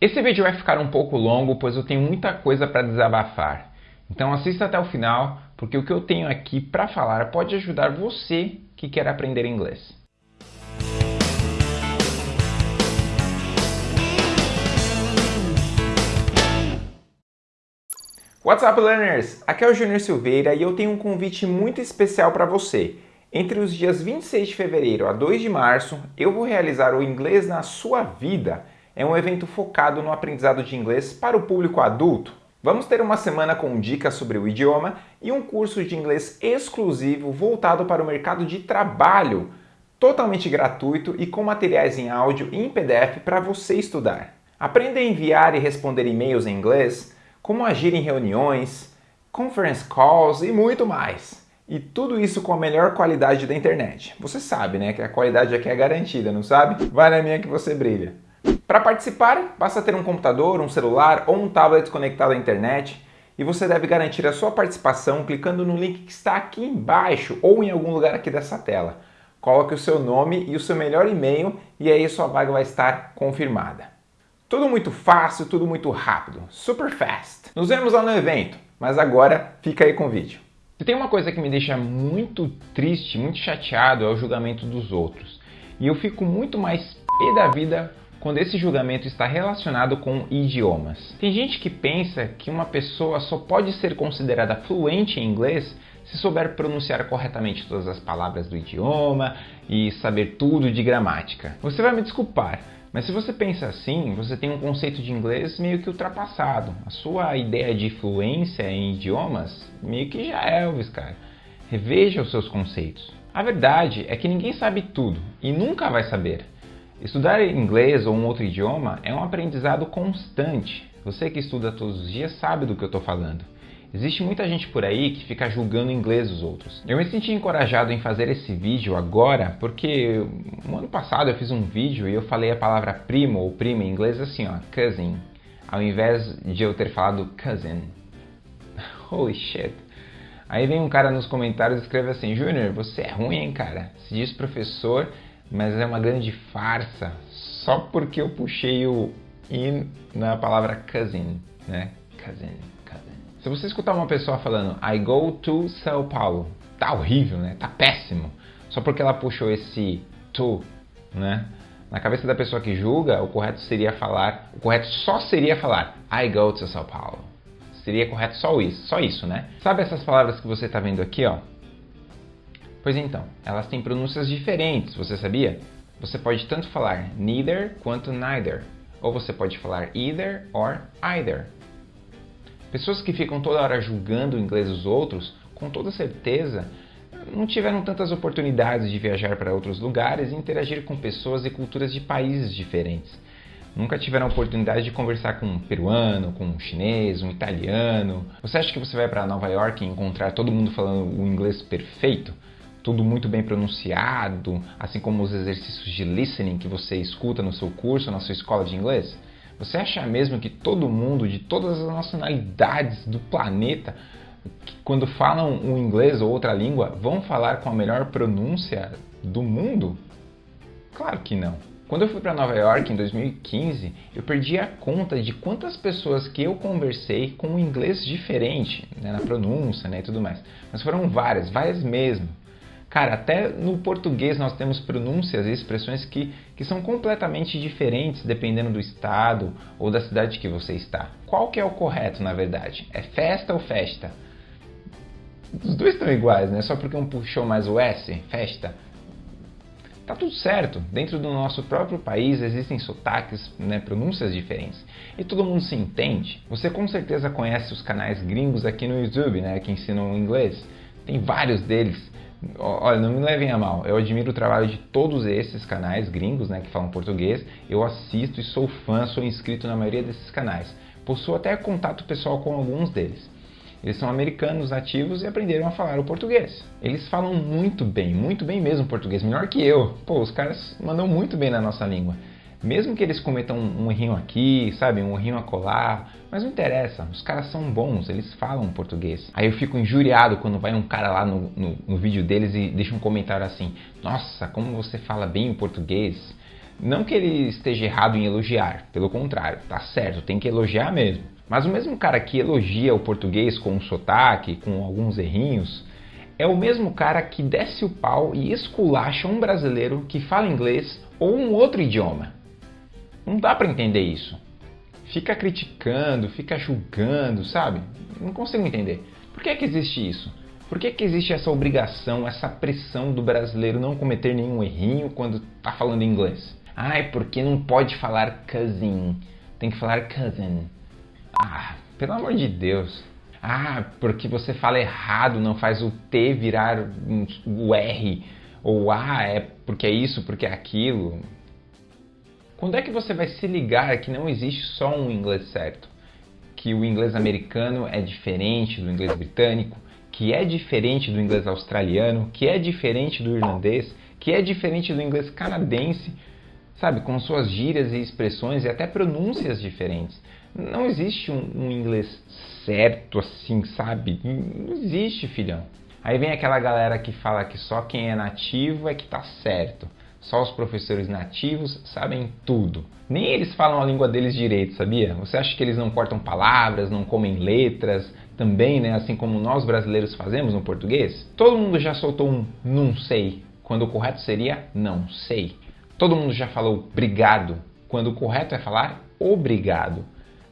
Esse vídeo vai ficar um pouco longo, pois eu tenho muita coisa para desabafar. Então assista até o final, porque o que eu tenho aqui para falar pode ajudar você que quer aprender inglês. What's up, learners? Aqui é o Júnior Silveira e eu tenho um convite muito especial para você. Entre os dias 26 de fevereiro a 2 de março, eu vou realizar o Inglês na Sua Vida. É um evento focado no aprendizado de inglês para o público adulto. Vamos ter uma semana com dicas sobre o idioma e um curso de inglês exclusivo voltado para o mercado de trabalho, totalmente gratuito e com materiais em áudio e em PDF para você estudar. Aprenda a enviar e responder e-mails em inglês, como agir em reuniões, conference calls e muito mais. E tudo isso com a melhor qualidade da internet. Você sabe, né, que a qualidade aqui é garantida, não sabe? Vai na minha que você brilha. Para participar, basta ter um computador, um celular ou um tablet conectado à internet e você deve garantir a sua participação clicando no link que está aqui embaixo ou em algum lugar aqui dessa tela. Coloque o seu nome e o seu melhor e-mail e aí sua vaga vai estar confirmada. Tudo muito fácil, tudo muito rápido, super fast. Nos vemos lá no evento, mas agora fica aí com o vídeo. Se tem uma coisa que me deixa muito triste, muito chateado, é o julgamento dos outros. E eu fico muito mais pé da vida quando esse julgamento está relacionado com idiomas. Tem gente que pensa que uma pessoa só pode ser considerada fluente em inglês se souber pronunciar corretamente todas as palavras do idioma e saber tudo de gramática. Você vai me desculpar, mas se você pensa assim, você tem um conceito de inglês meio que ultrapassado. A sua ideia de fluência em idiomas meio que já é Elvis, cara. Reveja os seus conceitos. A verdade é que ninguém sabe tudo e nunca vai saber. Estudar inglês ou um outro idioma é um aprendizado constante. Você que estuda todos os dias sabe do que eu estou falando. Existe muita gente por aí que fica julgando inglês dos outros. Eu me senti encorajado em fazer esse vídeo agora porque no ano passado eu fiz um vídeo e eu falei a palavra primo ou prima em inglês assim, ó, cousin, ao invés de eu ter falado cousin. Holy shit. Aí vem um cara nos comentários e escreve assim, Júnior, você é ruim, hein, cara? Se diz professor, mas é uma grande farsa só porque eu puxei o in na palavra cousin, né? Cousin. Se você escutar uma pessoa falando I go to São Paulo, tá horrível, né? Tá péssimo. Só porque ela puxou esse to, né? Na cabeça da pessoa que julga, o correto seria falar, o correto só seria falar I go to São Paulo. Seria correto só isso, só isso, né? Sabe essas palavras que você está vendo aqui, ó? Pois então, elas têm pronúncias diferentes, você sabia? Você pode tanto falar neither quanto neither, ou você pode falar either or either. Pessoas que ficam toda hora julgando o inglês dos outros, com toda certeza, não tiveram tantas oportunidades de viajar para outros lugares e interagir com pessoas e culturas de países diferentes. Nunca tiveram a oportunidade de conversar com um peruano, com um chinês, um italiano. Você acha que você vai para Nova York e encontrar todo mundo falando o inglês perfeito? Tudo muito bem pronunciado, assim como os exercícios de listening que você escuta no seu curso, na sua escola de inglês? Você acha mesmo que todo mundo, de todas as nacionalidades do planeta, quando falam um inglês ou outra língua, vão falar com a melhor pronúncia do mundo? Claro que não. Quando eu fui para Nova York em 2015, eu perdi a conta de quantas pessoas que eu conversei com um inglês diferente, né, na pronúncia né, e tudo mais. Mas foram várias, várias mesmo. Cara, até no português nós temos pronúncias e expressões que, que são completamente diferentes dependendo do estado ou da cidade que você está. Qual que é o correto, na verdade? É festa ou festa? Os dois estão iguais, né? Só porque um puxou mais o S, festa. Tá tudo certo. Dentro do nosso próprio país existem sotaques, né, pronúncias diferentes. E todo mundo se entende. Você com certeza conhece os canais gringos aqui no YouTube, né, que ensinam inglês. Tem vários deles Olha, não me levem a mal, eu admiro o trabalho de todos esses canais gringos né, que falam português. Eu assisto e sou fã, sou inscrito na maioria desses canais. Possuo até contato pessoal com alguns deles. Eles são americanos nativos e aprenderam a falar o português. Eles falam muito bem, muito bem mesmo português, melhor que eu. Pô, os caras mandam muito bem na nossa língua. Mesmo que eles cometam um errinho aqui, sabe, um errinho a colar, mas não interessa, os caras são bons, eles falam português. Aí eu fico injuriado quando vai um cara lá no, no, no vídeo deles e deixa um comentário assim: Nossa, como você fala bem o português. Não que ele esteja errado em elogiar, pelo contrário, tá certo, tem que elogiar mesmo. Mas o mesmo cara que elogia o português com um sotaque, com alguns errinhos, é o mesmo cara que desce o pau e esculacha um brasileiro que fala inglês ou um outro idioma. Não dá para entender isso. Fica criticando, fica julgando, sabe? Não consigo entender. Por que é que existe isso? Por que, que existe essa obrigação, essa pressão do brasileiro não cometer nenhum errinho quando está falando inglês? Ai, porque não pode falar cousin, tem que falar cousin. Ah, pelo amor de Deus. Ah, porque você fala errado, não faz o T virar o R. Ou ah, é porque é isso, porque é aquilo. Quando é que você vai se ligar que não existe só um inglês certo? Que o inglês americano é diferente do inglês britânico, que é diferente do inglês australiano, que é diferente do irlandês, que é diferente do inglês canadense, sabe, com suas gírias e expressões e até pronúncias diferentes. Não existe um, um inglês certo assim, sabe? Não existe, filhão. Aí vem aquela galera que fala que só quem é nativo é que tá certo. Só os professores nativos sabem tudo. Nem eles falam a língua deles direito, sabia? Você acha que eles não cortam palavras, não comem letras, também, né, assim como nós brasileiros fazemos no português? Todo mundo já soltou um não sei, quando o correto seria não sei. Todo mundo já falou obrigado, quando o correto é falar obrigado.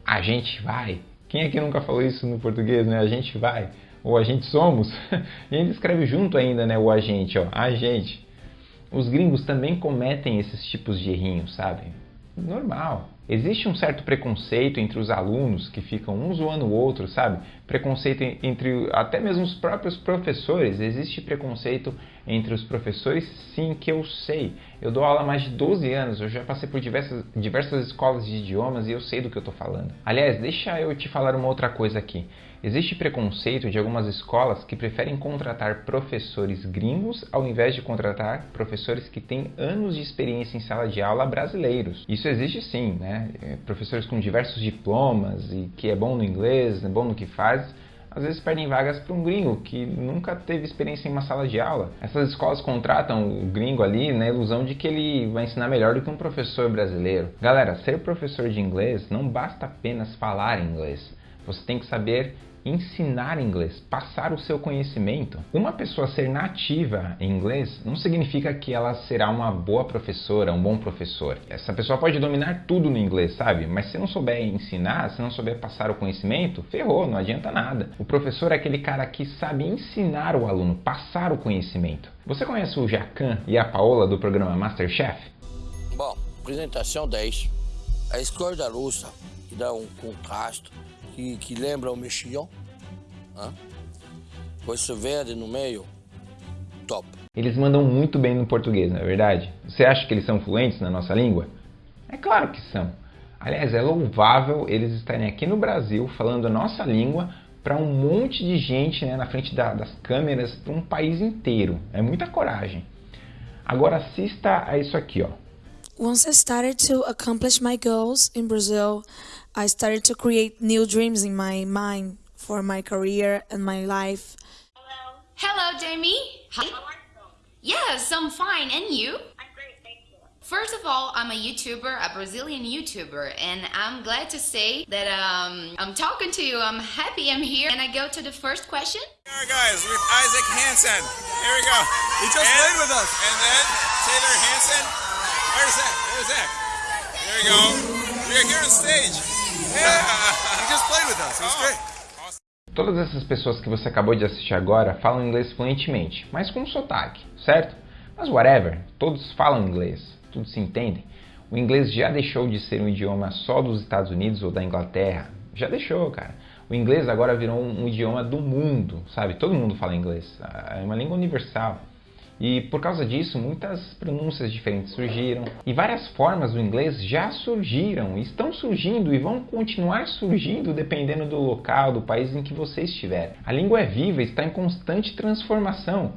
A gente vai. Quem aqui nunca falou isso no português, né? A gente vai. Ou a gente somos. e gente escreve junto ainda, né? O a gente, ó. A gente. Os gringos também cometem esses tipos de errinhos, sabe? Normal. Existe um certo preconceito entre os alunos que ficam um zoando o outro, sabe? Preconceito entre até mesmo os próprios professores. Existe preconceito entre os professores, sim, que eu sei. Eu dou aula há mais de 12 anos, eu já passei por diversas, diversas escolas de idiomas e eu sei do que eu estou falando. Aliás, deixa eu te falar uma outra coisa aqui. Existe preconceito de algumas escolas que preferem contratar professores gringos ao invés de contratar professores que têm anos de experiência em sala de aula brasileiros. Isso existe sim, né? É, professores com diversos diplomas e que é bom no inglês, é bom no que faz, às vezes perdem vagas para um gringo que nunca teve experiência em uma sala de aula. Essas escolas contratam o gringo ali na ilusão de que ele vai ensinar melhor do que um professor brasileiro. Galera, ser professor de inglês não basta apenas falar inglês. Você tem que saber ensinar inglês, passar o seu conhecimento. Uma pessoa ser nativa em inglês não significa que ela será uma boa professora, um bom professor. Essa pessoa pode dominar tudo no inglês, sabe? Mas se não souber ensinar, se não souber passar o conhecimento, ferrou, não adianta nada. O professor é aquele cara que sabe ensinar o aluno, passar o conhecimento. Você conhece o Jacan e a Paola do programa Masterchef? Bom, apresentação 10. A escorda russa, que dá um contraste que, que lembra o mexilhão. Né? Com esse verde no meio, top. Eles mandam muito bem no português, não é verdade? Você acha que eles são fluentes na nossa língua? É claro que são. Aliás, é louvável eles estarem aqui no Brasil falando a nossa língua para um monte de gente né, na frente da, das câmeras, para um país inteiro. É muita coragem. Agora assista a isso aqui, ó. Once I started to accomplish my goals in Brazil, I started to create new dreams in my mind for my career and my life. Hello. Hello, Jamie. Hi. How are you? Yes, I'm fine. And you? I'm great, thank you. First of all, I'm a YouTuber, a Brazilian YouTuber, and I'm glad to say that um, I'm talking to you. I'm happy I'm here. And I go to the first question? Alright guys, with Isaac Hansen. Here we go. He just And- played with us. And then Taylor Hansen. Where's Zach? Where's Zach? There we go. We're here on stage. Yeah. He just played with us. It was Oh. great. Todas essas pessoas que você acabou de assistir agora falam inglês fluentemente, mas com sotaque, certo? Mas whatever, todos falam inglês, todos se entendem. O inglês já deixou de ser um idioma só dos Estados Unidos ou da Inglaterra. Já deixou, cara. O inglês agora virou um, um idioma do mundo, sabe? Todo mundo fala inglês. É uma língua universal. E por causa disso, muitas pronúncias diferentes surgiram e várias formas do inglês já surgiram, estão surgindo e vão continuar surgindo dependendo do local, do país em que você estiver. A língua é viva, está em constante transformação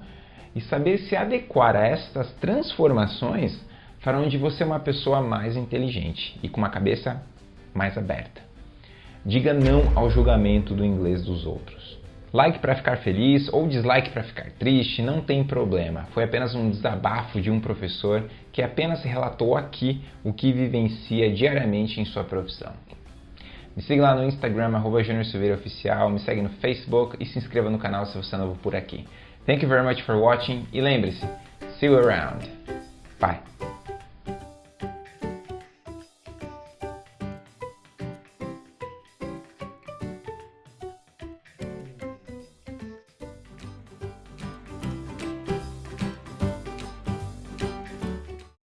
e saber se adequar a estas transformações farão de você uma pessoa mais inteligente e com uma cabeça mais aberta. Diga não ao julgamento do inglês dos outros. Like para ficar feliz ou dislike para ficar triste, não tem problema. Foi apenas um desabafo de um professor que apenas relatou aqui o que vivencia diariamente em sua profissão. Me siga lá no Instagram, arroba Oficial, me segue no Facebook e se inscreva no canal se você é novo por aqui. Thank you very much for watching e lembre-se, see you around. Bye.